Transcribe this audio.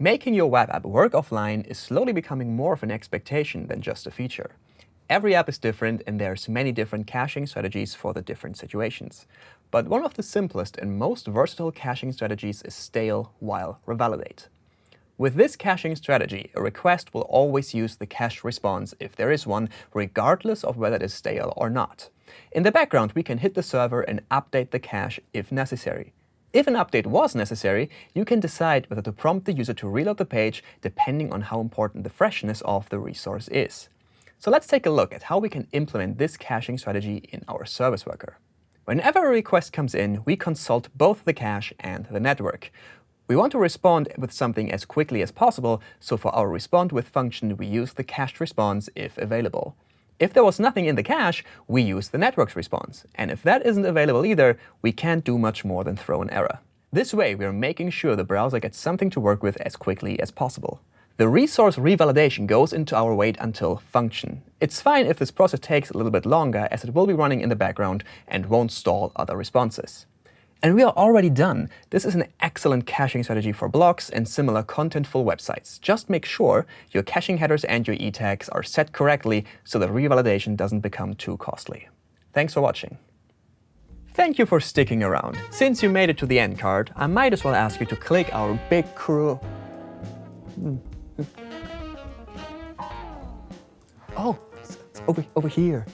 Making your web app work offline is slowly becoming more of an expectation than just a feature. Every app is different, and there's many different caching strategies for the different situations. But one of the simplest and most versatile caching strategies is stale while revalidate. With this caching strategy, a request will always use the cache response if there is one, regardless of whether it is stale or not. In the background, we can hit the server and update the cache if necessary. If an update was necessary, you can decide whether to prompt the user to reload the page depending on how important the freshness of the resource is. So let's take a look at how we can implement this caching strategy in our service worker. Whenever a request comes in, we consult both the cache and the network. We want to respondWith something as quickly as possible, so for our respond with function, we use the cached response if available. If there was nothing in the cache, we use the network's response. And if that isn't available either, we can't do much more than throw an error. This way, we are making sure the browser gets something to work with as quickly as possible. The resource revalidation goes into our waitUntil function. It's fine if this process takes a little bit longer, as it will be running in the background and won't stall other responses. And we are already done. This is an excellent caching strategy for blogs and similar contentful websites. Just make sure your caching headers and your e tags are set correctly so that revalidation doesn't become too costly. Thanks for watching. Thank you for sticking around. Since you made it to the end card, I might as well ask you to click our big crew. Hmm. Oh, it's over, over here.